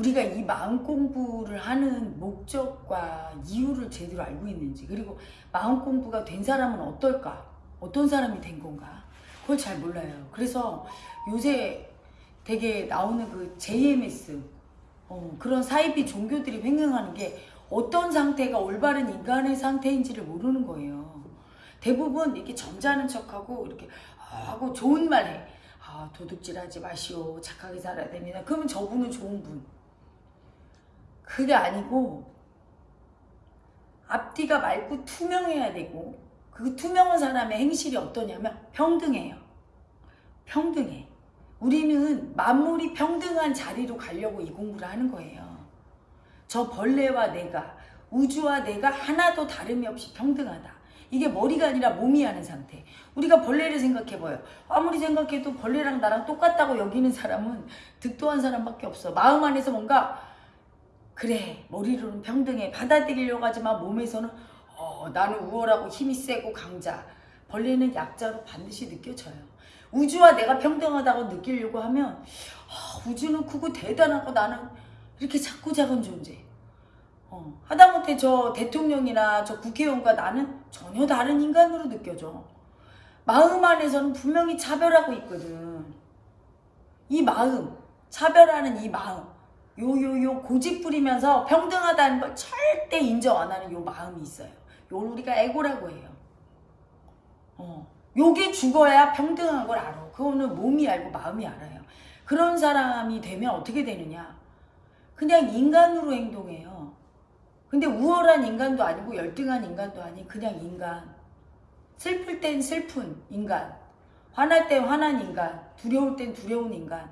우리가 이 마음 공부를 하는 목적과 이유를 제대로 알고 있는지 그리고 마음 공부가 된 사람은 어떨까? 어떤 사람이 된 건가? 그걸 잘 몰라요. 그래서 요새 되게 나오는 그 JMS 어, 그런 사이비 종교들이 횡행하는 게 어떤 상태가 올바른 인간의 상태인지를 모르는 거예요. 대부분 이렇게 점잖은 척하고 이렇게 하고 좋은 말 해. 아, 도둑질하지 마시오. 착하게 살아야 됩니다. 그러면 저분은 좋은 분. 그게 아니고 앞뒤가 맑고 투명해야 되고 그 투명한 사람의 행실이 어떠냐면 평등해요. 평등해. 우리는 만물이 평등한 자리로 가려고 이 공부를 하는 거예요. 저 벌레와 내가 우주와 내가 하나도 다름이 없이 평등하다. 이게 머리가 아니라 몸이 하는 상태. 우리가 벌레를 생각해봐요. 아무리 생각해도 벌레랑 나랑 똑같다고 여기는 사람은 득도한 사람밖에 없어. 마음 안에서 뭔가 그래 머리로는 평등해 받아들이려고 하지만 몸에서는 어, 나는 우월하고 힘이 세고 강자. 벌레는 약자로 반드시 느껴져요. 우주와 내가 평등하다고 느끼려고 하면 어, 우주는 크고 대단하고 나는 이렇게 작고 작은 존재. 어, 하다못해 저 대통령이나 저 국회의원과 나는 전혀 다른 인간으로 느껴져. 마음 안에서는 분명히 차별하고 있거든. 이 마음, 차별하는 이 마음, 요 요 요 고집 부리면서 평등하다는 걸 절대 인정 안 하는 요 마음이 있어요. 요 우리가 에고라고 해요. 어, 요게 죽어야 평등한 걸 알아. 그거는 몸이 알고 마음이 알아요. 그런 사람이 되면 어떻게 되느냐? 그냥 인간으로 행동해요. 근데 우월한 인간도 아니고 열등한 인간도 아닌 그냥 인간. 슬플 땐 슬픈 인간. 화날 땐 화난 인간. 두려울 땐 두려운 인간.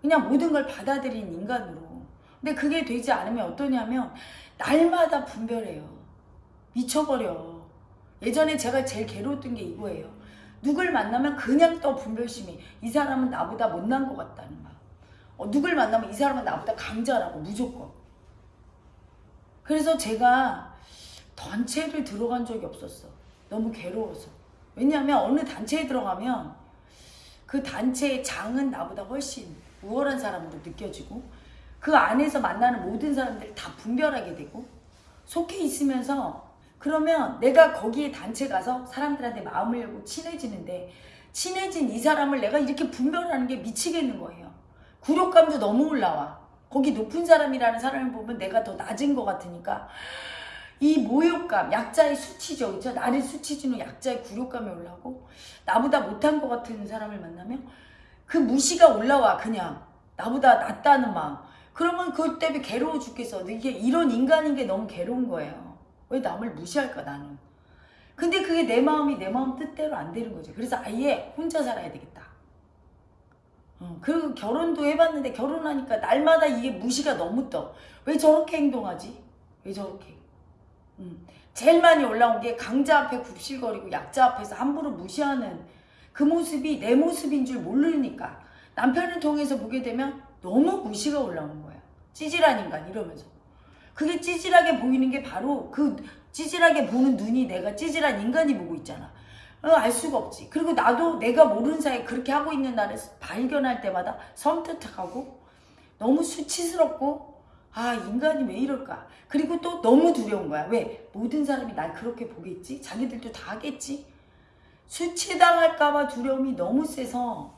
그냥 모든 걸 받아들인 인간으로. 근데 그게 되지 않으면 어떠냐면 날마다 분별해요. 미쳐버려. 예전에 제가 제일 괴로웠던 게 이거예요. 누굴 만나면 그냥 또 분별심이 이 사람은 나보다 못난 것 같다는 말. 어, 누굴 만나면 이 사람은 나보다 강자라고 무조건. 그래서 제가 단체를 들어간 적이 없었어. 너무 괴로워서. 왜냐하면 어느 단체에 들어가면 그 단체의 장은 나보다 훨씬 우월한 사람으로 느껴지고 그 안에서 만나는 모든 사람들 다 분별하게 되고 속해 있으면서 그러면 내가 거기에 단체 가서 사람들한테 마음을 열고 친해지는데 친해진 이 사람을 내가 이렇게 분별하는 게 미치겠는 거예요. 굴욕감도 너무 올라와. 거기 높은 사람이라는 사람을 보면 내가 더 낮은 것 같으니까 이 모욕감, 약자의 수치죠. 그죠? 나를 수치주는 약자의 굴욕감이 올라오고 나보다 못한 것 같은 사람을 만나면 그 무시가 올라와 그냥 나보다 낫다는 마음. 그러면 그것 때문에 괴로워 죽겠어. 이게 이런 인간인 게 너무 괴로운 거예요. 왜 남을 무시할까 나는. 근데 그게 내 마음이 내 마음 뜻대로 안 되는 거죠. 그래서 아예 혼자 살아야 되겠다. 어, 그 결혼도 해봤는데 결혼하니까 날마다 이게 무시가 너무 떠. 왜 저렇게 행동하지? 왜 저렇게? 음. 제일 많이 올라온 게 강자 앞에 굽실거리고 약자 앞에서 함부로 무시하는 그 모습이 내 모습인 줄 모르니까 남편을 통해서 보게 되면 너무 무시가 올라오는 거야. 찌질한 인간 이러면서. 그게 찌질하게 보이는 게 바로 그 찌질하게 보는 눈이 내가 찌질한 인간이 보고 있잖아. 어, 알 수가 없지. 그리고 나도 내가 모르는 사이에 그렇게 하고 있는 나를 발견할 때마다 섬뜩하고 너무 수치스럽고 아 인간이 왜 이럴까. 그리고 또 너무 두려운 거야. 왜? 모든 사람이 날 그렇게 보겠지? 자기들도 다 하겠지? 수치당할까봐 두려움이 너무 세서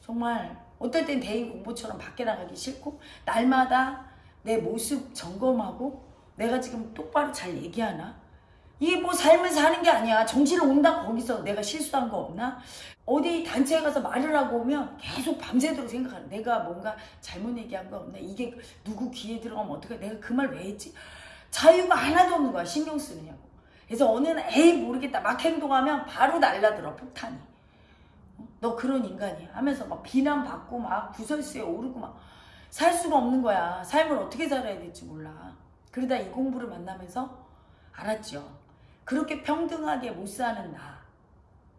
정말 어떨 땐 대인 공부처럼 밖에 나가기 싫고 날마다 내 모습 점검하고 내가 지금 똑바로 잘 얘기하나? 이게 뭐 삶을 사는 게 아니야. 정신을 온다 거기서 내가 실수한 거 없나? 어디 단체에 가서 말을 하고 오면 계속 밤새도록 생각하는 내가 뭔가 잘못 얘기한 거 없나? 이게 누구 귀에 들어가면 어떡해? 내가 그 말 왜 했지? 자유가 하나도 없는 거야. 신경 쓰느냐고. 그래서 어느 날 에이 모르겠다 막 행동하면 바로 날라들어 폭탄이. 어? 너 그런 인간이야 하면서 막 비난받고 막 구설수에 오르고 막 살 수가 없는 거야. 삶을 어떻게 살아야 될지 몰라. 그러다 이 공부를 만나면서 알았죠. 그렇게 평등하게 못 사는 나,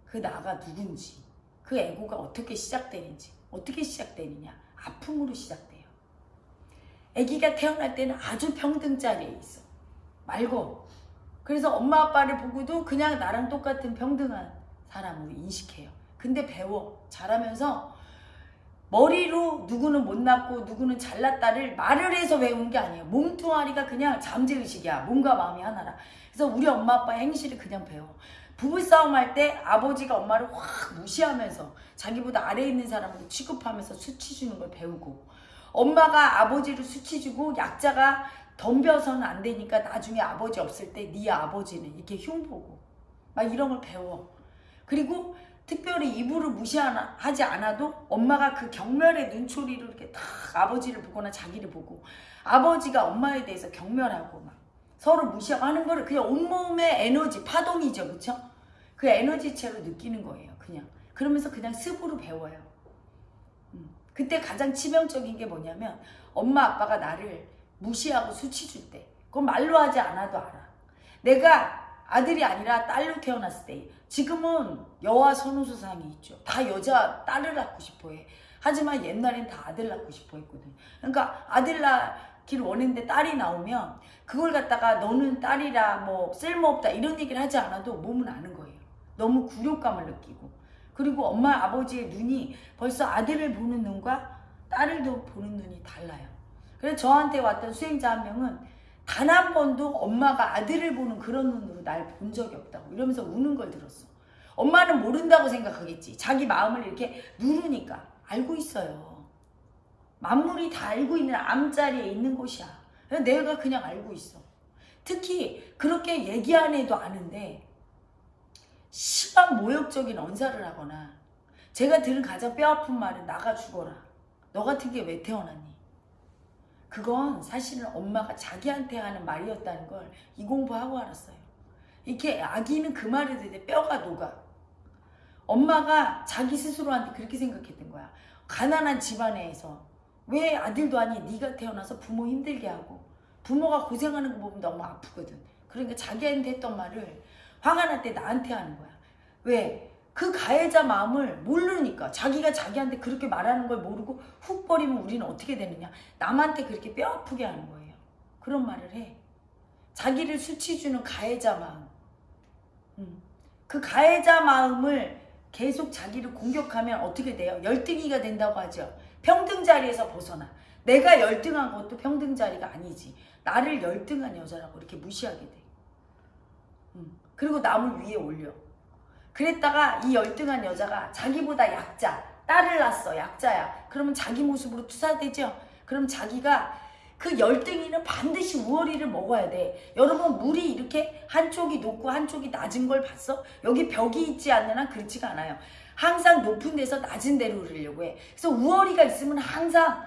그 나가 누군지, 그 에고가 어떻게 시작되는지, 어떻게 시작되느냐, 아픔으로 시작돼요. 아기가 태어날 때는 아주 평등 자리에 있어. 말고. 그래서 엄마 아빠를 보고도 그냥 나랑 똑같은 평등한 사람으로 인식해요. 근데 배워. 자라면서 머리로 누구는 못났고 누구는 잘났다를 말을 해서 외우는 게 아니에요. 몸뚱아리가 그냥 잠재의식이야. 몸과 마음이 하나라. 그래서 우리 엄마 아빠의 행실을 그냥 배워. 부부싸움 할 때 아버지가 엄마를 확 무시하면서 자기보다 아래에 있는 사람을 취급하면서 수치 주는 걸 배우고 엄마가 아버지를 수치 주고 약자가 덤벼서는 안 되니까 나중에 아버지 없을 때 네 아버지는 이렇게 흉보고 막 이런 걸 배워. 그리고 특별히 이불을 무시하지 않아도 엄마가 그 경멸의 눈초리로 이렇게 딱 아버지를 보거나 자기를 보고 아버지가 엄마에 대해서 경멸하고 막 서로 무시하고 하는 거를 그냥 온몸의 에너지 파동이죠 그쵸? 그 에너지체로 느끼는 거예요 그냥 그러면서 그냥 습으로 배워요 음. 그때 가장 치명적인 게 뭐냐면 엄마 아빠가 나를 무시하고 수치 줄 때 그건 말로 하지 않아도 알아 내가 아들이 아니라 딸로 태어났을 때 지금은 여와 선우수상이 있죠. 다 여자 딸을 낳고 싶어 해. 하지만 옛날엔 다 아들 낳고 싶어 했거든. 그러니까 아들 낳기를 원했는데 딸이 나오면 그걸 갖다가 너는 딸이라 뭐 쓸모없다 이런 얘기를 하지 않아도 몸은 아는 거예요. 너무 굴욕감을 느끼고 그리고 엄마 아버지의 눈이 벌써 아들을 보는 눈과 딸을 보는 눈이 달라요. 그래서 저한테 왔던 수행자 한 명은 단 한 번도 엄마가 아들을 보는 그런 눈으로 날 본 적이 없다고 이러면서 우는 걸 들었어. 엄마는 모른다고 생각하겠지. 자기 마음을 이렇게 누르니까 알고 있어요. 만물이 다 알고 있는 암자리에 있는 곳이야. 내가 그냥 알고 있어. 특히 그렇게 얘기 안 해도 아는데 심한 모욕적인 언사를 하거나 제가 들은 가장 뼈아픈 말은 나가 죽어라. 너 같은 게 왜 태어났니? 그건 사실은 엄마가 자기한테 하는 말이었다는 걸 이 공부하고 알았어요. 이렇게 아기는 그 듣을 때 뼈가 녹아. 엄마가 자기 스스로한테 그렇게 생각했던 거야. 가난한 집안에서 왜 아들도 아니 네가 태어나서 부모 힘들게 하고 부모가 고생하는 거 보면 너무 아프거든. 그러니까 자기한테 했던 말을 화가 날 때 나한테 하는 거야. 왜? 그 가해자 마음을 모르니까 자기가 자기한테 그렇게 말하는 걸 모르고 훅 버리면 우리는 어떻게 되느냐? 남한테 그렇게 뼈 아프게 하는 거예요. 그런 말을 해. 자기를 수치 주는 가해자 마음. 음. 그 가해자 마음을 계속 자기를 공격하면 어떻게 돼요? 열등이가 된다고 하죠. 평등 자리에서 벗어나. 내가 열등한 것도 평등 자리가 아니지. 나를 열등한 여자라고 이렇게 무시하게 돼. 음. 그리고 남을 위에 올려 그랬다가 이 열등한 여자가 자기보다 약자, 딸을 낳았어, 약자야. 그러면 자기 모습으로 투사되죠? 그럼 자기가 그 열등이는 반드시 우월이를 먹어야 돼. 여러분 물이 이렇게 한쪽이 높고 한쪽이 낮은 걸 봤어? 여기 벽이 있지 한 그렇지가 않아요. 항상 높은 데서 낮은 데로 흐르려고 해. 그래서 우월이가 있으면 항상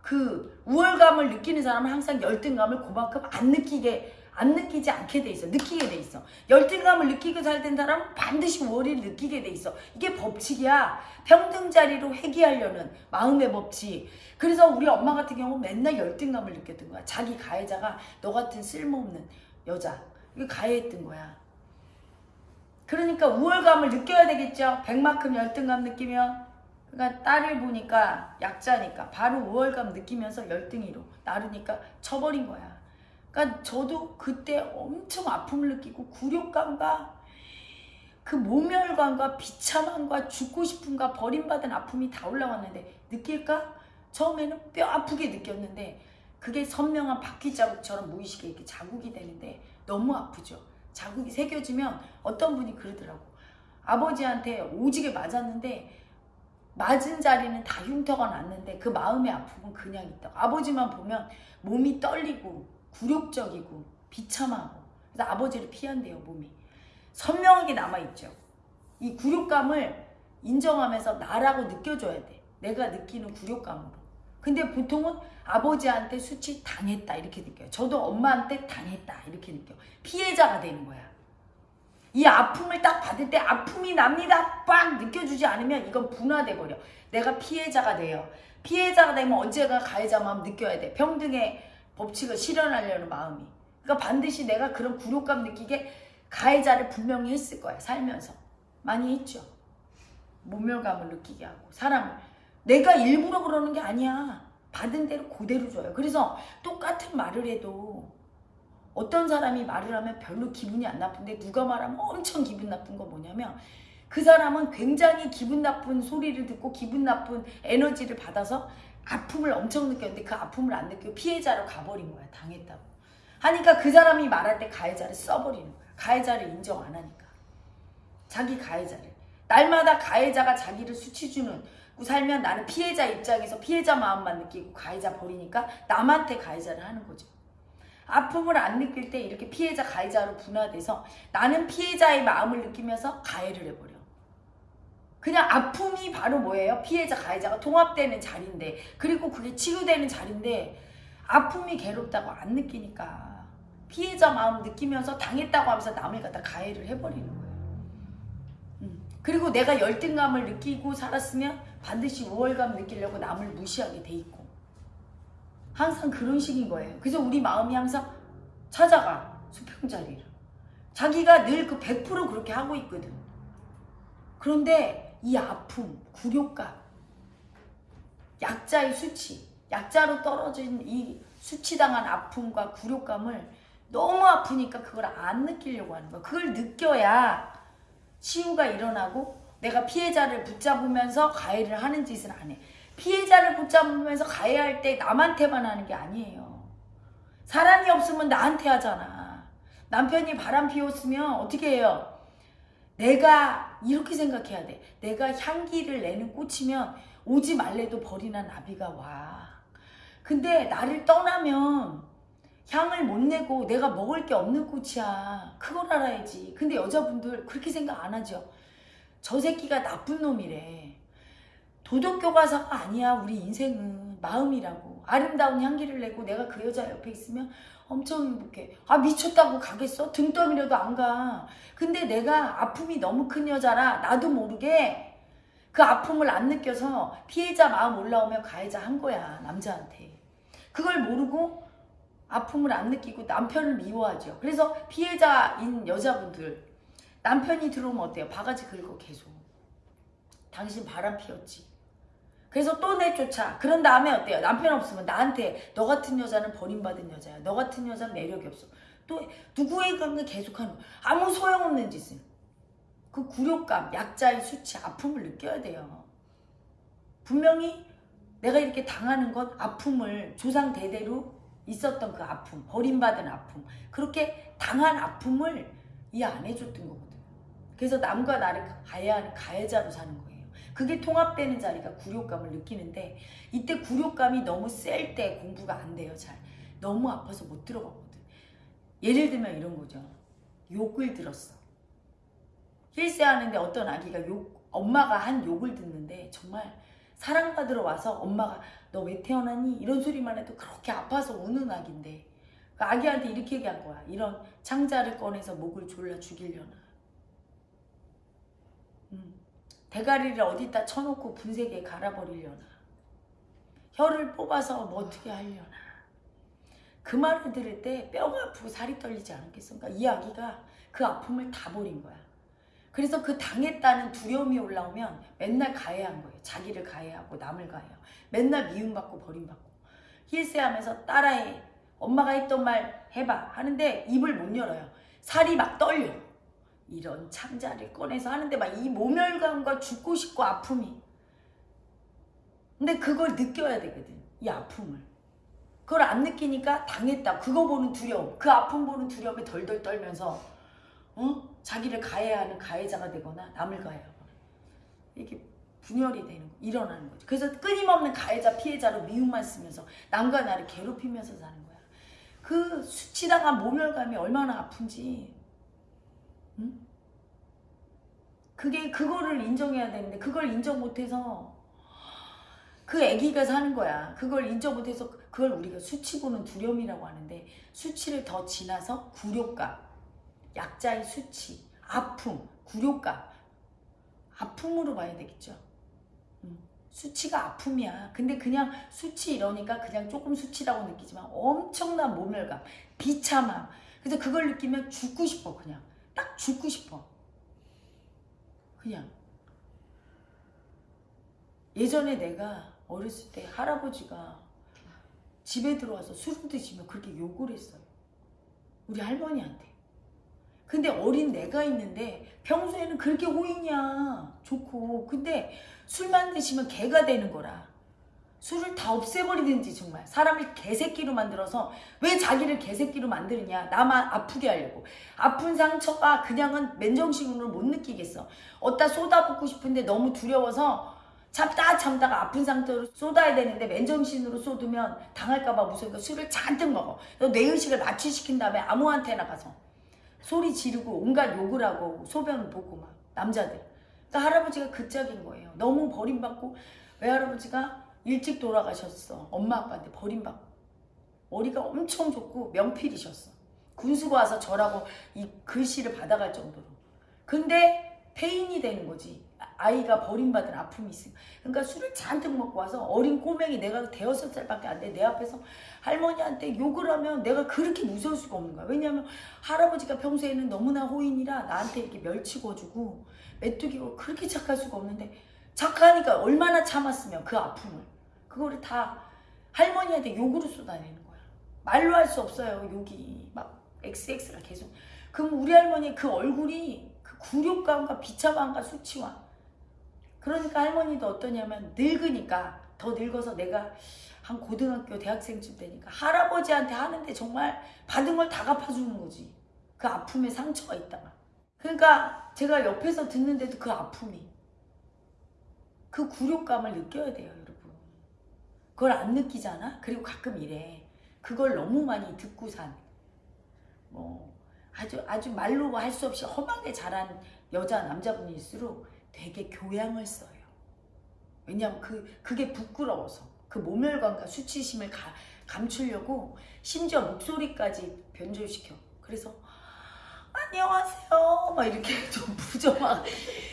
그 우월감을 느끼는 사람은 항상 열등감을 그만큼 안 느끼게 안 느끼지 않게 돼 있어. 느끼게 돼 있어. 열등감을 느끼고 살던 사람은 반드시 월을 느끼게 돼 있어. 이게 법칙이야. 평등 자리로 회귀하려는 마음의 법칙. 그래서 우리 엄마 같은 경우 맨날 열등감을 느꼈던 거야. 자기 가해자가 너 같은 쓸모없는 여자. 이거 가해했던 거야. 그러니까 우월감을 느껴야 되겠죠. 백만큼 열등감 느끼면. 그러니까 딸을 보니까 약자니까 바로 우월감 느끼면서 열등이로 나르니까 쳐버린 거야. 그러니까 저도 그때 엄청 아픔을 느끼고 굴욕감과 그 모멸감과 비참함과 죽고 싶음과 버림받은 아픔이 다 올라왔는데 느낄까? 처음에는 뼈 아프게 느꼈는데 그게 선명한 바퀴 자국처럼 무의식에 이렇게 자국이 되는데 너무 아프죠. 자국이 새겨지면 어떤 분이 그러더라고. 아버지한테 오지게 맞았는데 맞은 자리는 다 흉터가 났는데 그 마음의 아픔은 그냥 있다. 아버지만 보면 몸이 떨리고 굴욕적이고 비참하고 그래서 아버지를 피한대요 몸이. 선명하게 남아있죠. 이 굴욕감을 인정하면서 나라고 느껴줘야 돼. 내가 느끼는 굴욕감으로. 근데 보통은 아버지한테 수치 당했다 이렇게 느껴요. 저도 엄마한테 당했다 이렇게 느껴 피해자가 되는 거야. 이 아픔을 딱 받을 때 아픔이 납니다. 빡 느껴주지 않으면 이건 분화돼 버려. 내가 피해자가 돼요. 피해자가 되면 언제가 가해자 마음 느껴야 돼. 평등의 법칙을 실현하려는 마음이. 그러니까 반드시 내가 그런 굴욕감 느끼게 가해자를 분명히 했을 거야. 살면서. 많이 했죠. 모멸감을 느끼게 하고 사람을. 내가 일부러 그러는 게 아니야. 받은 대로 그대로 줘요. 그래서 똑같은 말을 해도 어떤 사람이 말을 하면 별로 기분이 안 나쁜데 누가 말하면 엄청 기분 나쁜 거 뭐냐면 그 사람은 굉장히 기분 나쁜 소리를 듣고 기분 나쁜 에너지를 받아서 아픔을 엄청 느꼈는데 그 아픔을 안 느끼고 피해자로 가버린 거야. 당했다고. 하니까 그 사람이 말할 때 가해자를 써버리는 거야. 가해자를 인정 안 하니까. 자기 가해자를. 날마다 가해자가 자기를 수치주는 살면 나는 피해자 입장에서 피해자 마음만 느끼고 가해자 버리니까 남한테 가해자를 하는 거죠. 아픔을 안 느낄 때 이렇게 피해자 가해자로 분화돼서 나는 피해자의 마음을 느끼면서 가해를 해버려. 그냥 아픔이 바로 뭐예요? 피해자 가해자가 통합되는 자리인데 그리고 그게 치유되는 자리인데 아픔이 괴롭다고 안 느끼니까 피해자 마음 느끼면서 당했다고 하면서 남을 갖다 가해를 해버리는 거예요. 음. 그리고 내가 열등감을 느끼고 살았으면 반드시 우월감 느끼려고 남을 무시하게 돼 있고 항상 그런 식인 거예요. 그래서 우리 마음이 항상 찾아가 수평자리를 자기가 늘 그 100% 그렇게 하고 있거든. 그런데 이 아픔, 굴욕감, 약자의 수치, 약자로 떨어진 이 수치당한 아픔과 굴욕감을 너무 아프니까 그걸 안 느끼려고 하는 거야. 그걸 느껴야 치유가 일어나고 내가 피해자를 붙잡으면서 가해를 하는 짓을 안 해. 피해자를 붙잡으면서 가해할 때 남한테만 하는 게 아니에요. 사람이 없으면 나한테 하잖아. 남편이 바람 피웠으면 어떻게 해요? 내가 이렇게 생각해야 돼. 내가 향기를 내는 꽃이면 오지 말래도 벌이나 나비가 와. 근데 나를 떠나면 향을 못 내고 내가 먹을 게 없는 꽃이야. 그걸 알아야지. 근데 여자분들 그렇게 생각 안 하죠. 저 새끼가 나쁜 놈이래. 도덕 교과서가 아니야. 우리 인생은 마음이라고. 아름다운 향기를 내고 내가 그 여자 옆에 있으면 엄청 행복해. 아 미쳤다고 가겠어? 등 떠밀어도 안 가. 근데 내가 아픔이 너무 큰 여자라 나도 모르게 그 아픔을 안 느껴서 피해자 마음 올라오면 가해자 한 거야 남자한테. 그걸 모르고 아픔을 안 느끼고 남편을 미워하죠. 그래서 피해자인 여자분들 남편이 들어오면 어때요? 바가지 긁어 계속. 당신 바람 피웠지. 그래서 또 내쫓아. 그런 다음에 어때요? 남편 없으면 나한테 너 같은 여자는 버림받은 여자야. 너 같은 여자는 매력이 없어. 또 누구의 관계 계속하는. 아무 소용없는 짓을. 그 굴욕감, 약자의 수치, 아픔을 느껴야 돼요. 분명히 내가 이렇게 당하는 건 아픔을 조상 대대로 있었던 그 아픔, 버림받은 아픔, 그렇게 당한 아픔을 이해 안 해줬던 거거든. 그래서 남과 나를 가해하는 가해자로 사는 거예요. 그게 통합되는 자리가 굴욕감을 느끼는데 이때 굴욕감이 너무 셀 때 공부가 안 돼요. 잘 너무 아파서 못 들어가거든. 예를 들면 이런 거죠. 욕을 들었어. 힐세하는데 어떤 아기가 욕 엄마가 한 욕을 듣는데 정말 사랑받으러 와서 엄마가 너 왜 태어났니? 이런 소리만 해도 그렇게 아파서 우는 아기인데 그 아기한테 이렇게 얘기한 거야. 이런 창자를 꺼내서 목을 졸라 죽이려나. 음. 대가리를 어디다 쳐놓고 분쇄기에 갈아버리려나. 혀를 뽑아서 뭐 어떻게 하려나. 그 말을 들을 때 뼈가 아프고 살이 떨리지 않았겠습니까? 이 아기가 그 아픔을 다 버린 거야. 그래서 그 당했다는 두려움이 올라오면 맨날 가해한 거예요. 자기를 가해하고 남을 가해하고 맨날 미움받고 버림받고 힐세하면서 따라해. 엄마가 했던 말 해봐 하는데 입을 못 열어요. 살이 막 떨려. 이런 창자를 꺼내서 하는데 막 이 모멸감과 죽고 싶고 아픔이. 근데 그걸 느껴야 되거든. 이 아픔을. 그걸 안 느끼니까 당했다. 그거 보는 두려움. 그 아픔 보는 두려움에 덜덜 떨면서 어? 자기를 가해하는 가해자가 되거나 남을 가해하거나 이렇게 분열이 되는 거, 일어나는 거죠. 그래서 끊임없는 가해자 피해자로 미움만 쓰면서 남과 나를 괴롭히면서 사는 거야. 그 수치당한 모멸감이 얼마나 아픈지 응? 그게 그거를 인정해야 되는데 그걸 인정 못해서 그 아기가 사는 거야. 그걸 인정 못해서 그걸 우리가 수치 보는 두려움이라고 하는데 수치를 더 지나서 굴욕감, 약자의 수치, 아픔, 굴욕감, 아픔으로 봐야 되겠죠. 음, 수치가 아픔이야. 근데 그냥 수치 이러니까 그냥 조금 수치라고 느끼지만 엄청난 모멸감, 비참함. 그래서 그걸 느끼면 죽고 싶어 그냥. 딱 죽고 싶어. 그냥. 예전에 내가 어렸을 때 할아버지가 집에 들어와서 술을 드시면 그렇게 욕을 했어요. 우리 할머니한테. 근데 어린 내가 있는데 평소에는 그렇게 호의냐 좋고 근데 술만 드시면 개가 되는 거라 술을 다 없애버리든지 정말. 사람을 개새끼로 만들어서 왜 자기를 개새끼로 만드느냐. 나만 아프게 하려고. 아픈 상처가 그냥은 맨정신으로 못 느끼겠어. 어디다 쏟아붓고 싶은데 너무 두려워서 참다 참다가 아픈 상태로 쏟아야 되는데 맨정신으로 쏟으면 당할까봐 무서우니까 술을 잔뜩 먹어. 뇌의식을 낮추시킨 다음에 아무한테나 가서 소리 지르고 온갖 욕을 하고 소변 보고 막 남자들. 그러니까 할아버지가 그 짝인 거예요. 너무 버림받고 외할아버지가 일찍 돌아가셨어. 엄마 아빠한테 버림받고. 머리가 엄청 좋고 명필이셨어. 군수가 와서 저라고 이 글씨를 받아갈 정도로. 근데 폐인이 되는 거지. 아이가 버림받은 아픔이 있으니까. 그러니까 술을 잔뜩 먹고 와서 어린 꼬맹이 내가 대여섯 살밖에 안 돼. 내 앞에서 할머니한테 욕을 하면 내가 그렇게 무서울 수가 없는 거야. 왜냐하면 할아버지가 평소에는 너무나 호인이라 나한테 이렇게 멸치고주고 메뚜기 고 그렇게 착할 수가 없는데 착하니까 얼마나 참았으면 그 아픔을. 그거를 다 할머니한테 욕으로 쏟아내는 거야. 말로 할 수 없어요. 욕이 막 XX가 계속. 그럼 우리 할머니 그 얼굴이 그 굴욕감과 비참함과 수치와. 그러니까 할머니도 어떠냐면 늙으니까 더 늙어서 내가 한 고등학교 대학생쯤 되니까 할아버지한테 하는데 정말 받은 걸 다 갚아주는 거지. 그 아픔에 상처가 있다가. 그러니까 제가 옆에서 듣는데도 그 아픔이 그 굴욕감을 느껴야 돼요 여러분. 그걸 안 느끼잖아? 그리고 가끔 이래. 그걸 너무 많이 듣고 산뭐 아주 아주 말로 할 수 없이 험하게 자란 여자 남자분일수록 되게 교양을 써요. 왜냐하면 그 그게 부끄러워서 그 모멸감과 수치심을 가, 감추려고 심지어 목소리까지 변조시켜. 그래서 안녕하세요. 막 이렇게 좀 부정하고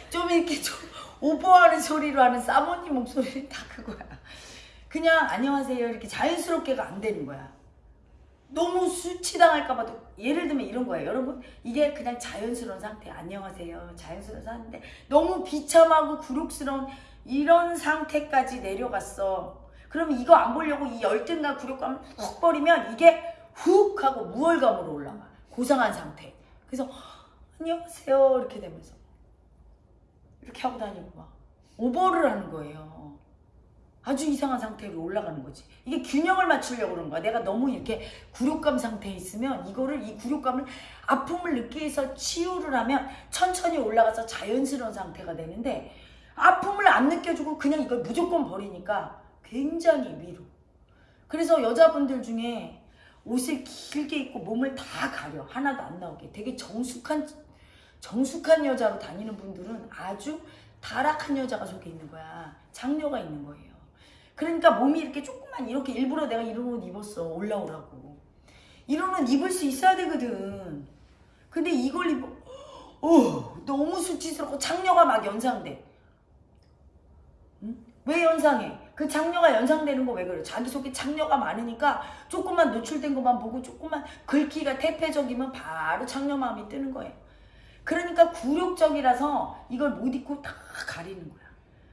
좀 이렇게 좀 오버하는 소리로 하는 사모님 목소리는 다 그거야. 그냥 안녕하세요 이렇게 자연스럽게가 안 되는 거야. 너무 수치당할까봐도 예를 들면 이런 거예요. 여러분 이게 그냥 자연스러운 상태 안녕하세요. 자연스러운 상태인데 너무 비참하고 굴욕스러운 이런 상태까지 내려갔어. 그러면 이거 안 보려고 이 열등감 굴욕감을 훅 버리면 이게 훅 하고 무월감으로 올라가. 고상한 상태. 그래서 안녕하세요 이렇게 되면서 이렇게 하고 다니고 막 오버를 하는 거예요. 아주 이상한 상태로 올라가는 거지. 이게 균형을 맞추려고 그런 거야. 내가 너무 이렇게 굴욕감 상태에 있으면 이거를 이 굴욕감을 아픔을 느끼기 위해서 치유를 하면 천천히 올라가서 자연스러운 상태가 되는데 아픔을 안 느껴주고 그냥 이걸 무조건 버리니까 굉장히 위로. 그래서 여자분들 중에 옷을 길게 입고 몸을 다 가려. 하나도 안 나오게. 되게 정숙한 정숙한 여자로 다니는 분들은 아주 타락한 여자가 속에 있는 거야. 장녀가 있는 거예요. 그러니까 몸이 이렇게 조금만 이렇게 일부러 내가 이런 옷 입었어 올라오라고 이런 옷 입을 수 있어야 되거든 근데 이걸 입어 어 너무 수치스럽고 장녀가 막 연상돼 응? 왜 연상해? 그 장녀가 연상되는 거 왜 그래? 자기 속에 장녀가 많으니까 조금만 노출된 것만 보고 조금만 글귀가 태폐적이면 바로 장녀 마음이 뜨는 거예요 그러니까 굴욕적이라서 이걸 못 입고 다 가리는 거야.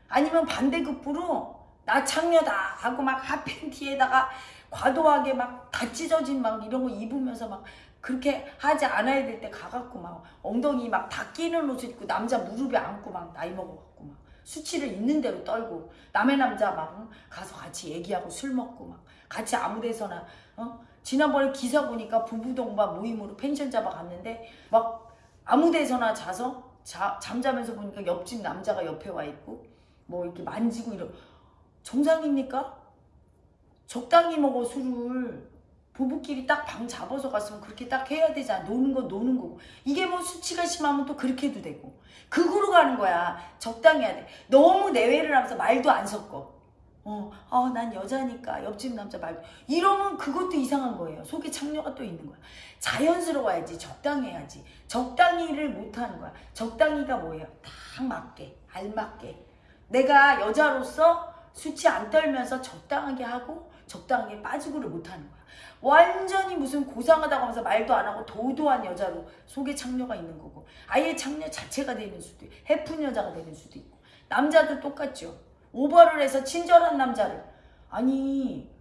아니면 반대급부로 나 창녀다 하고 막 핫팬티에다가 과도하게 막 다 찢어진 막 이런 거 입으면서 막 그렇게 하지 않아야 될 때 가갖고 막 엉덩이 막 다 끼는 옷을 입고 남자 무릎에 안고 막 나이 먹어갖고 막 수치를 있는 대로 떨고 남의 남자 막 가서 같이 얘기하고 술 먹고 막 같이 아무 데서나 어? 지난번에 기사 보니까 부부 동반 모임으로 펜션 잡아 갔는데 막 아무 데서나 자서 자, 잠자면서 보니까 옆집 남자가 옆에 와 있고 뭐 이렇게 만지고 이러 정상입니까? 적당히 먹어 술을. 부부끼리 딱 방 잡아서 갔으면 그렇게 딱 해야 되잖아 노는 건 노는 거고. 이게 뭐 수치가 심하면 또 그렇게 해도 되고. 극으로 가는 거야. 적당히 해야 돼. 너무 내외를 하면서 말도 안 섞어 어, 어, 난 여자니까 옆집 남자 말 이러면 그것도 이상한 거예요. 속에 창녀가 또 있는 거야. 자연스러워야지 적당히 해야지. 적당히를 못하는 거야. 적당히가 뭐예요? 딱 맞게 알맞게. 내가 여자로서 수치 안 떨면서 적당하게 하고 적당하게 빠지고를 못하는 거야. 완전히 무슨 고상하다고 하면서 말도 안 하고 도도한 여자로 속에 창녀가 있는 거고 아예 창녀 자체가 되는 수도 있고 해픈 여자가 되는 수도 있고. 남자도 똑같죠. 오버를 해서 친절한 남자를. 아니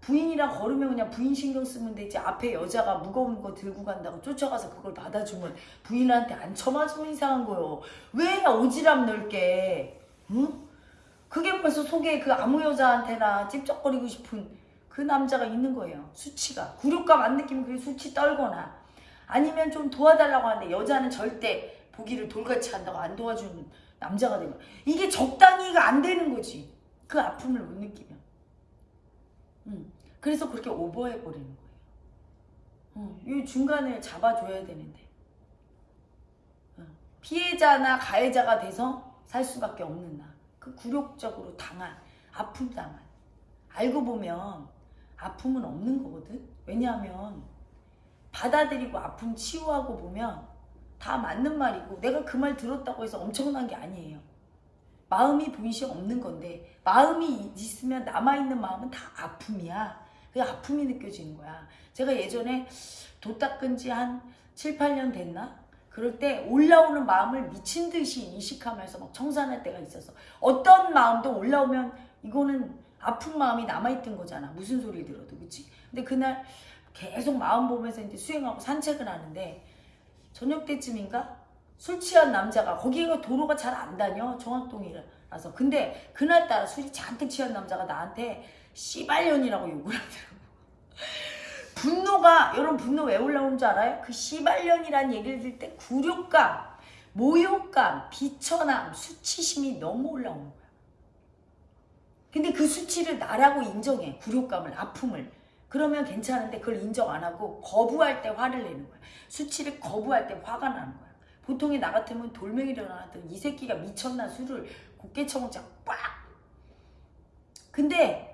부인이랑 걸으면 그냥 부인 신경 쓰면 되지. 앞에 여자가 무거운 거 들고 간다고 쫓아가서 그걸 받아주면 부인한테 안 쳐맞으면 이상한 거요. 왜 오지랖 넓게? 응? 그게 벌써 속에 그 아무 여자한테나 찝쩍거리고 싶은 그 남자가 있는 거예요. 수치가. 굴욕감 안 느끼면 그게 수치 떨거나. 아니면 좀 도와달라고 하는데 여자는 절대 보기를 돌같이 한다고 안 도와주는 남자가 되면 이게 적당히가 안 되는 거지 그 아픔을 못 느끼면 음, 그래서 그렇게 오버해 버리는 거예요. 어, 이 중간을 잡아줘야 되는데 어, 피해자나 가해자가 돼서 살 수밖에 없는 나. 그 굴욕적으로 당한 아픔 당한 알고 보면 아픔은 없는 거거든. 왜냐하면 받아들이고 아픔 치유하고 보면 다 맞는 말이고 내가 그 말 들었다고 해서 엄청난 게 아니에요. 마음이 분시 없는 건데 마음이 있으면 남아있는 마음은 다 아픔이야. 그 아픔이 느껴지는 거야. 제가 예전에 도 닦은 지 한 7, 8년 됐나? 그럴 때 올라오는 마음을 미친 듯이 인식하면서 막 청산할 때가 있어서 어떤 마음도 올라오면 이거는 아픈 마음이 남아있던 거잖아. 무슨 소리 들어도 그치? 근데 그날 계속 마음 보면서 이제 수행하고 산책을 하는데 저녁 때쯤인가? 술 취한 남자가 거기가 도로가 잘 안 다녀 정학동이라서 근데 그날따라 술이 잔뜩 취한 남자가 나한테 씨발년이라고 욕을 하더라고. 분노가 여러분 분노 왜 올라오는 줄 알아요? 그 씨발년이란 얘기를 들을 때 굴욕감 모욕감 비천함 수치심이 너무 올라오는 거야. 근데 그 수치를 나라고 인정해 굴욕감을 아픔을 그러면 괜찮은데 그걸 인정 안 하고 거부할 때 화를 내는 거야. 수치를 거부할 때 화가 나는 거야. 보통에 나 같으면 돌멩이를 일어났던 이 새끼가 미쳤나 술을 곱게 처먹자 빡 근데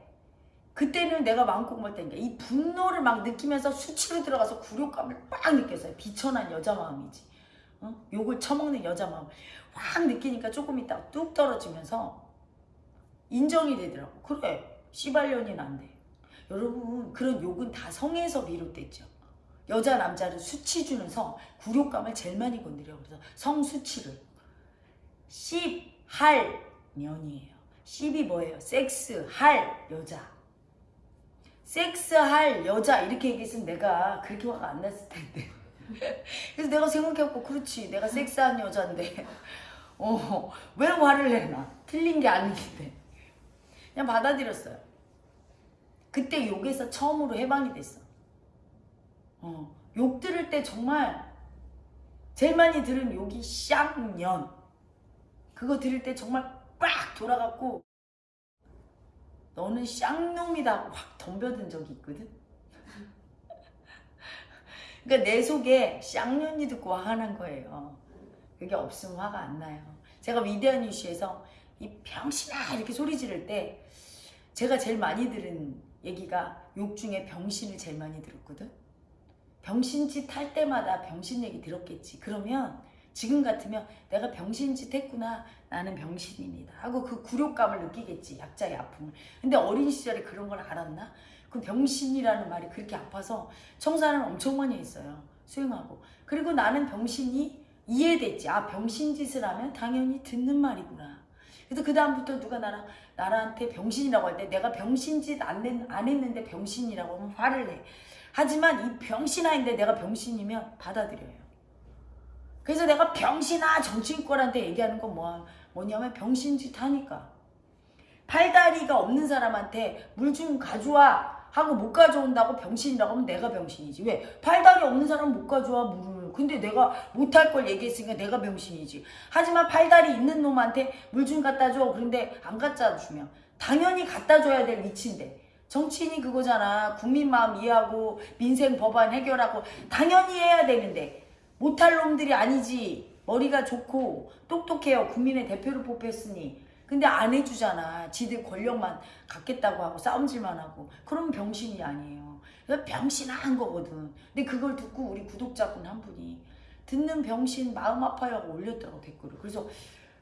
그때는 내가 마음껏 먹다니까. 이 분노를 막 느끼면서 수치로 들어가서 굴욕감을 빡 느꼈어요. 비천한 여자 마음이지. 어? 욕을 처먹는 여자 마음. 확 느끼니까 조금 있다가 뚝 떨어지면서 인정이 되더라고. 그래. 씨발년이 난데 여러분 그런 욕은 다 성에서 비롯됐죠. 여자 남자를 수치 주는 성 굴욕감을 제일 많이 건드려 그래서 성수치를. 씹할 년이에요. 씹이 뭐예요? 섹스 할 여자. 섹스 할 여자. 이렇게 얘기했으면 내가 그렇게 화가 안 났을 텐데. 그래서 내가 생각해갖고 그렇지. 내가 섹스한 여자인데. 어, 왜 화를 내나? 틀린 게 아닌데. 그냥 받아들였어요 그때 욕에서 처음으로 해방이 됐어. 어, 욕 들을 때 정말 제일 많이 들은 욕이 쌍년. 그거 들을 때 정말 빡 돌아갔고 너는 쌍놈이다 확 덤벼든 적이 있거든. 그러니까 내 속에 쌍년이 듣고 화가 난 거예요. 그게 없으면 화가 안 나요. 제가 위대한 이슈에서 이 병신아 이렇게 소리 지를 때 제가 제일 많이 들은 얘기가 욕 중에 병신을 제일 많이 들었거든 병신짓 할 때마다 병신 얘기 들었겠지. 그러면 지금 같으면 내가 병신짓 했구나. 나는 병신입니다. 하고 그 굴욕감을 느끼겠지. 약자의 아픔을. 근데 어린 시절에 그런 걸 알았나? 그 병신이라는 말이 그렇게 아파서 청산을 엄청 많이 했어요. 수행하고. 그리고 나는 병신이 이해됐지. 아 병신짓을 하면 당연히 듣는 말이구나. 그래서 그 다음부터 누가 나랑 나한테 병신이라고 할 때 내가 병신짓 안, 안 했는데 병신이라고 하면 화를 내. 하지만 이 병신아인데 내가 병신이면 받아들여요. 그래서 내가 병신아 정치인권한테 얘기하는 건 뭐, 뭐냐면 병신짓 하니까. 팔다리가 없는 사람한테 물 좀 가져와 하고 못 가져온다고 병신이라고 하면 내가 병신이지. 왜? 팔다리 없는 사람 못 가져와 물을. 근데 내가 못할 걸 얘기했으니까 내가 병신이지. 하지만 팔다리 있는 놈한테 물 좀 갖다 줘. 그런데 안 갖다 주면 당연히 갖다 줘야 될 위치인데 정치인이 그거잖아. 국민 마음 이해하고 민생 법안 해결하고 당연히 해야 되는데 못할 놈들이 아니지. 머리가 좋고 똑똑해요. 국민의 대표를 뽑혔으니. 근데 안 해주잖아. 지들 권력만 갖겠다고 하고 싸움질만 하고. 그럼 병신이 아니에요. 병신한 거거든. 근데 그걸 듣고 우리 구독자분 한 분이 듣는 병신 마음 아파요 하고 올렸더라고 댓글을. 그래서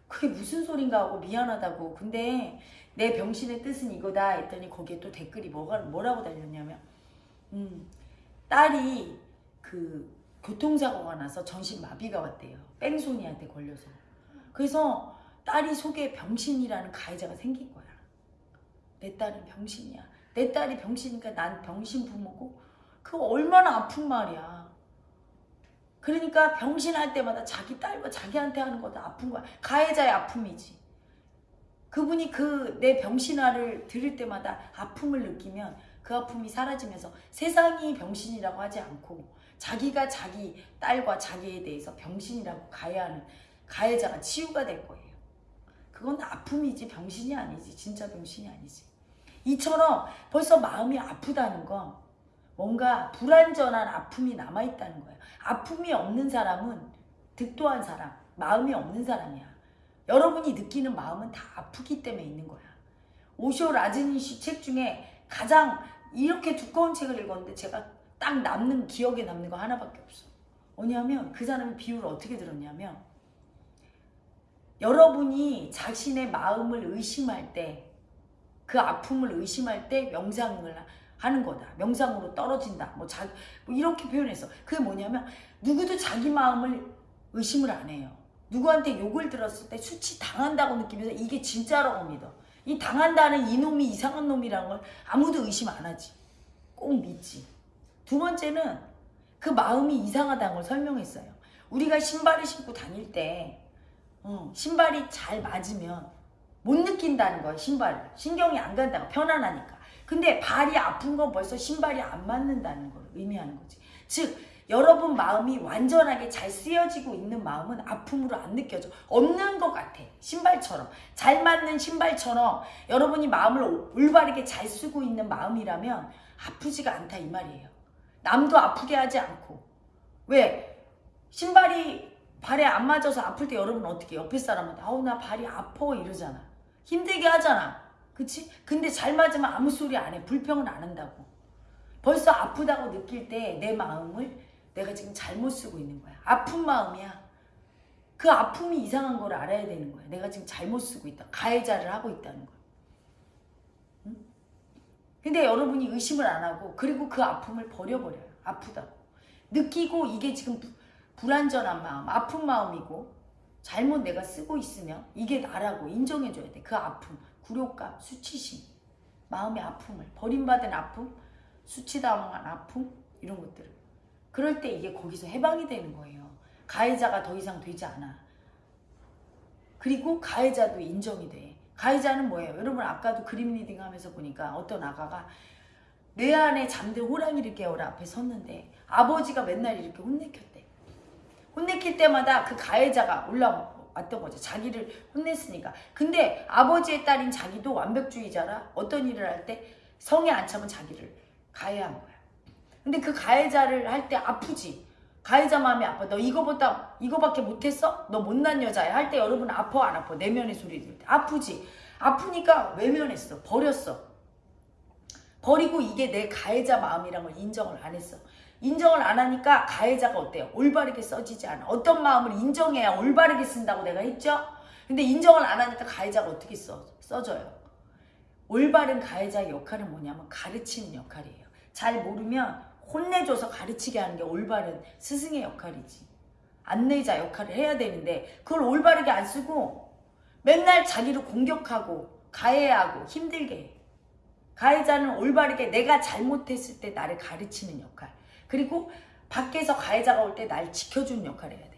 그게 무슨 소린가 하고 미안하다고. 근데 내 병신의 뜻은 이거다 했더니 거기에 또 댓글이 뭐가, 뭐라고 달렸냐면 음, 딸이 그 교통사고가 나서 전신 마비가 왔대요. 뺑소니한테 걸려서. 그래서 딸이 속에 병신이라는 가해자가 생긴 거야. 내 딸은 병신이야. 내 딸이 병신이니까 난 병신 부모고 그거 얼마나 아픈 말이야. 그러니까 병신할 때마다 자기 딸과 자기한테 하는 것도 아픈 거야. 가해자의 아픔이지. 그분이 그 내 병신화를 들을 때마다 아픔을 느끼면 그 아픔이 사라지면서 세상이 병신이라고 하지 않고 자기가 자기 딸과 자기에 대해서 병신이라고 가해하는 가해자가 치유가 될 거예요. 그건 아픔이지 병신이 아니지 진짜 병신이 아니지. 이처럼 벌써 마음이 아프다는 건 뭔가 불완전한 아픔이 남아있다는 거예요. 아픔이 없는 사람은 득도한 사람, 마음이 없는 사람이야. 여러분이 느끼는 마음은 다 아프기 때문에 있는 거야. 오쇼 라즈니시 책 중에 가장 이렇게 두꺼운 책을 읽었는데 제가 딱 남는 기억에 남는 거 하나밖에 없어. 뭐냐면 그 사람이 비유를 어떻게 들었냐면 여러분이 자신의 마음을 의심할 때 그 아픔을 의심할 때 명상을 하는 거다. 명상으로 떨어진다. 뭐, 자, 뭐 이렇게 표현해서 그게 뭐냐면 누구도 자기 마음을 의심을 안 해요. 누구한테 욕을 들었을 때 수치 당한다고 느끼면서 이게 진짜라고 믿어. 이 당한다는 이놈이 이상한 놈이라는 걸 아무도 의심 안 하지. 꼭 믿지. 두 번째는 그 마음이 이상하다는 걸 설명했어요. 우리가 신발을 신고 다닐 때 어, 신발이 잘 맞으면 못 느낀다는 거예요. 신발을. 신경이 안 간다고 편안하니까. 근데 발이 아픈 건 벌써 신발이 안 맞는다는 걸 의미하는 거지. 즉 여러분 마음이 완전하게 잘 쓰여지고 있는 마음은 아픔으로 안 느껴져. 없는 것 같아. 신발처럼. 잘 맞는 신발처럼 여러분이 마음을 올바르게 잘 쓰고 있는 마음이라면 아프지가 않다 이 말이에요. 남도 아프게 하지 않고. 왜? 신발이 발에 안 맞아서 아플 때 여러분 어떻게 옆에 사람한테 아우 나 발이 아파 이러잖아. 힘들게 하잖아. 그치? 근데 잘 맞으면 아무 소리 안 해. 불평은 안 한다고. 벌써 아프다고 느낄 때 내 마음을 내가 지금 잘못 쓰고 있는 거야. 아픈 마음이야. 그 아픔이 이상한 걸 알아야 되는 거야. 내가 지금 잘못 쓰고 있다. 가해자를 하고 있다는 거야. 응? 근데 여러분이 의심을 안 하고 그리고 그 아픔을 버려버려요. 아프다고. 느끼고 이게 지금 부, 불안전한 마음, 아픈 마음이고 잘못 내가 쓰고 있으면 이게 나라고 인정해줘야 돼. 그 아픔, 굴욕감, 수치심, 마음의 아픔을 버림받은 아픔, 수치당한 아픔 이런 것들을 그럴 때 이게 거기서 해방이 되는 거예요. 가해자가 더 이상 되지 않아. 그리고 가해자도 인정이 돼. 가해자는 뭐예요? 여러분 아까도 그림 reading 하면서 보니까 어떤 아가가 내 안에 잠든 호랑이를 깨워라 앞에 섰는데 아버지가 맨날 이렇게 혼내켰대. 혼내킬 때마다 그 가해자가 올라왔던 거죠. 자기를 혼냈으니까. 근데 아버지의 딸인 자기도 완벽주의자라 어떤 일을 할 때 성에 안 차면 자기를 가해한 거야. 근데 그 가해자를 할 때 아프지. 가해자 마음이 아파. 너 이거보다 이거밖에 못했어? 너 못난 여자야. 할 때 여러분 아파 안 아파? 내면의 소리 들을 때 아프지. 아프니까 외면했어. 버렸어. 버리고 이게 내 가해자 마음이란 걸 인정을 안 했어. 인정을 안 하니까 가해자가 어때요? 올바르게 써지지 않아. 어떤 마음을 인정해야 올바르게 쓴다고 내가 했죠? 근데 인정을 안 하니까 가해자가 어떻게 써? 써져요. 올바른 가해자의 역할은 뭐냐면 가르치는 역할이에요. 잘 모르면 혼내줘서 가르치게 하는 게 올바른 스승의 역할이지. 안내자 역할을 해야 되는데 그걸 올바르게 안 쓰고 맨날 자기를 공격하고 가해하고 힘들게 해. 가해자는 올바르게 내가 잘못했을 때 나를 가르치는 역할. 그리고 밖에서 가해자가 올 때 날 지켜주는 역할을 해야 돼.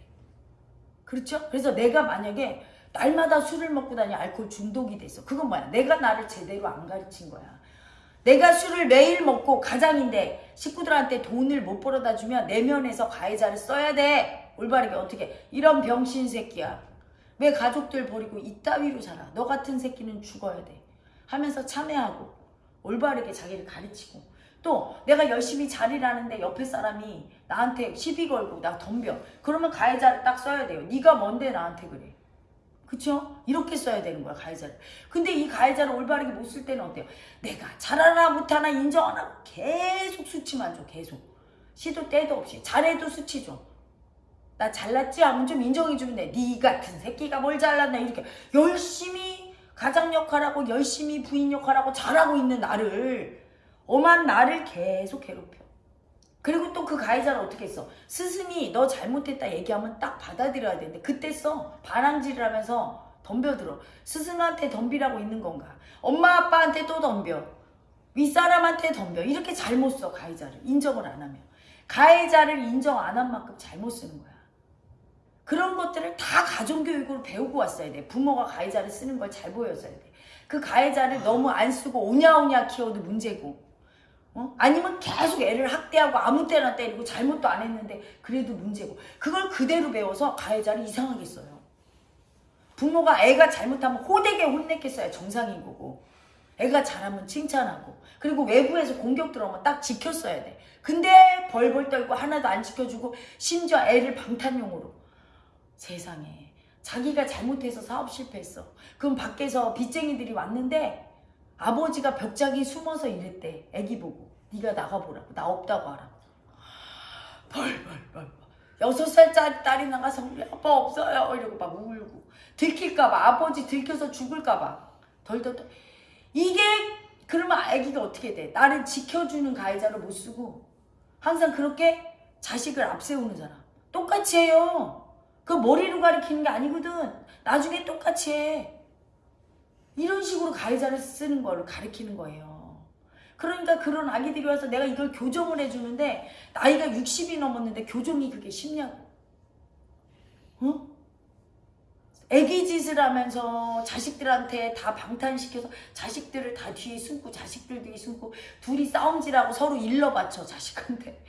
그렇죠? 그래서 내가 만약에 날마다 술을 먹고 다니 알코올 중독이 됐어. 그건 뭐야? 내가 나를 제대로 안 가르친 거야. 내가 술을 매일 먹고 가장인데 식구들한테 돈을 못 벌어다 주면 내면에서 가해자를 써야 돼. 올바르게 어떻게? 이런 병신 새끼야. 왜 가족들 버리고 이따위로 살아? 너 같은 새끼는 죽어야 돼. 하면서 참회하고 올바르게 자기를 가르치고 또 내가 열심히 잘일하는데 옆에 사람이 나한테 시비 걸고 나 덤벼. 그러면 가해자를 딱 써야 돼요. 네가 뭔데 나한테 그래. 그쵸? 이렇게 써야 되는 거야 가해자를. 근데 이 가해자를 올바르게 못 쓸 때는 어때요? 내가 잘하나 못하나 인정 안 하고 계속 수치만 줘 계속. 시도 때도 없이 잘해도 수치 줘. 나 잘났지 하면 좀 인정해주면 돼. 네 같은 새끼가 뭘 잘났나 이렇게 열심히 가장 역할하고 열심히 부인 역할하고 잘하고 있는 나를 엄한 나를 계속 괴롭혀. 그리고 또 그 가해자를 어떻게 했어? 스승이 너 잘못했다 얘기하면 딱 받아들여야 되는데 그때 써 반항질을 하면서 덤벼들어. 스승한테 덤비라고 있는 건가? 엄마 아빠한테 또 덤벼. 윗사람한테 덤벼. 이렇게 잘못 써 가해자를 인정을 안 하면. 가해자를 인정 안 한 만큼 잘못 쓰는 거야. 그런 것들을 다 가정교육으로 배우고 왔어야 돼. 부모가 가해자를 쓰는 걸 잘 보였어야 돼. 그 가해자를 너무 안 쓰고 오냐오냐 키워도 문제고 어? 아니면 계속 애를 학대하고 아무 때나 때리고 잘못도 안 했는데 그래도 문제고 그걸 그대로 배워서 가해자를 이상하게 써요. 부모가 애가 잘못하면 호되게 혼냈겠어야 정상인 거고 애가 잘하면 칭찬하고 그리고 외부에서 공격 들어오면 딱 지켰어야 돼. 근데 벌벌 떨고 하나도 안 지켜주고 심지어 애를 방탄용으로 세상에 자기가 잘못해서 사업 실패했어. 그럼 밖에서 빚쟁이들이 왔는데 아버지가 벽자기 숨어서 이랬대. 애기 보고 네가 나가보라고 나 없다고 하라고. 벌벌벌 여섯 살짜리 딸이 나가서 우리 아빠 없어요 이러고 막 울고 들킬까봐 아버지 들켜서 죽을까봐 덜덜덜 이게 그러면 아기가 어떻게 돼? 나를 지켜주는 가해자를 못 쓰고 항상 그렇게 자식을 앞세우는 사람 똑같이 해요. 그 머리로 가리키는 게 아니거든. 나중에 똑같이 해. 이런 식으로 가해자를 쓰는 거를 가리키는 거예요. 그러니까 그런 아기들이 와서 내가 이걸 교정을 해주는데 나이가 60이 넘었는데 교정이 그게 쉽냐고. 어? 애기 짓을 하면서 자식들한테 다 방탄시켜서 자식들을 다 뒤에 숨고 자식들 뒤에 숨고 둘이 싸움질하고 서로 일러 바쳐 자식한테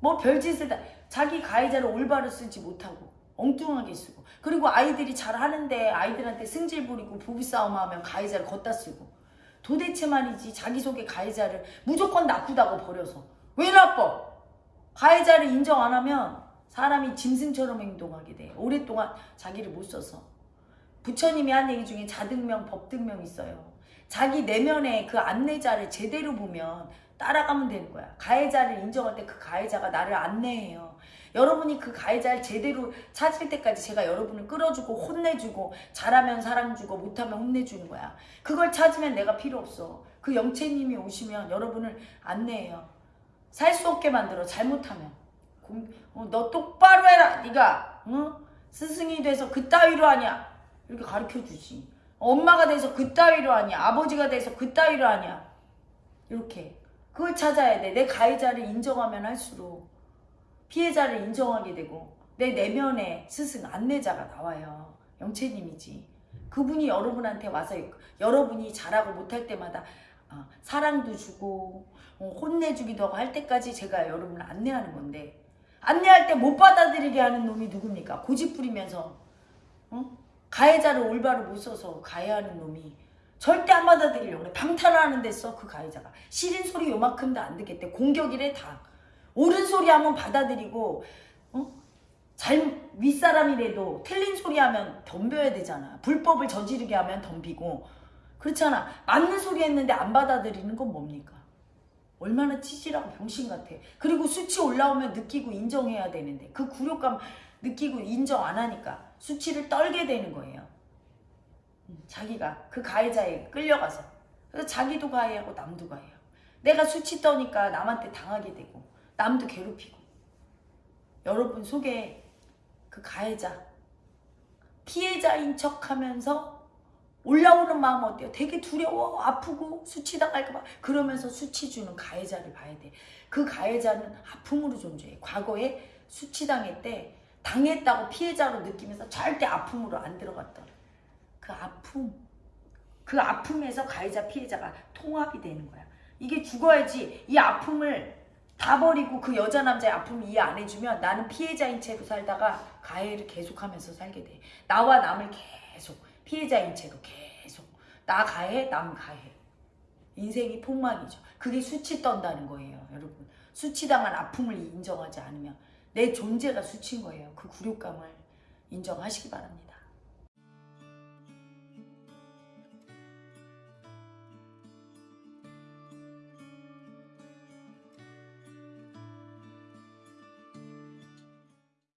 뭐 별짓을 다 자기 가해자를 올바로 쓰지 못하고 엉뚱하게 쓰고 그리고 아이들이 잘하는데 아이들한테 승질 부리고 부부싸움하면 가해자를 걷다 쓰고 도대체 말이지 자기 속의 가해자를 무조건 나쁘다고 버려서 왜 나빠? 가해자를 인정 안 하면 사람이 짐승처럼 행동하게 돼 오랫동안 자기를 못 써서 부처님이 한 얘기 중에 자등명 법등명 있어요 자기 내면의 그 안내자를 제대로 보면 따라가면 되는 거야. 가해자를 인정할 때 그 가해자가 나를 안내해요. 여러분이 그 가해자를 제대로 찾을 때까지 제가 여러분을 끌어주고 혼내주고 잘하면 사랑 주고 못하면 혼내주는 거야. 그걸 찾으면 내가 필요 없어. 그 영채님이 오시면 여러분을 안내해요. 살 수 없게 만들어 잘못하면. 공, 어, 너 똑바로 해라 네가 응? 스승이 돼서 그따위로 하냐 이렇게 가르쳐주지. 엄마가 돼서 그따위로 하냐 아버지가 돼서 그따위로 하냐 이렇게 그걸 찾아야 돼. 내 가해자를 인정하면 할수록 피해자를 인정하게 되고 내 내면에 스승 안내자가 나와요. 영채님이지. 그분이 여러분한테 와서 여러분이 잘하고 못할 때마다 어, 사랑도 주고 어, 혼내주기도 하고 할 때까지 제가 여러분을 안내하는 건데 안내할 때 못 받아들이게 하는 놈이 누굽니까? 고집 부리면서 어? 가해자를 올바로 못 써서 가해하는 놈이 절대 안 받아들이려고 그래. 방탄하는 데 써, 그 가해자가. 싫은 소리 요만큼도 안 듣겠대. 공격이래, 다. 옳은 소리 하면 받아들이고, 어? 잘, 윗사람이라도 틀린 소리 하면 덤벼야 되잖아. 불법을 저지르게 하면 덤비고. 그렇잖아. 맞는 소리 했는데 안 받아들이는 건 뭡니까? 얼마나 찌질하고 병신 같아. 그리고 수치 올라오면 느끼고 인정해야 되는데, 그 굴욕감 느끼고 인정 안 하니까 수치를 떨게 되는 거예요. 자기가 그 가해자에 끌려가서 그래서 자기도 가해하고 남도 가해요. 내가 수치 떠니까 남한테 당하게 되고 남도 괴롭히고 여러분 속에 그 가해자 피해자인 척하면서 올라오는 마음 어때요? 되게 두려워 아프고 수치 당할까봐 그러면서 수치 주는 가해자를 봐야 돼. 그 가해자는 아픔으로 존재해. 과거에 수치 당했대 당했다고 피해자로 느끼면서 절대 아픔으로 안 들어갔더라. 그 아픔, 그 아픔에서 가해자 피해자가 통합이 되는 거야. 이게 죽어야지 이 아픔을 다 버리고 그 여자 남자의 아픔을 이해 안 해주면 나는 피해자인 채로 살다가 가해를 계속하면서 살게 돼. 나와 남을 계속 피해자인 채로 계속 나 가해 남 가해. 인생이 폭망이죠. 그게 수치 떤다는 거예요, 여러분. 수치당한 아픔을 인정하지 않으면 내 존재가 수치인 거예요. 그 굴욕감을 인정하시기 바랍니다.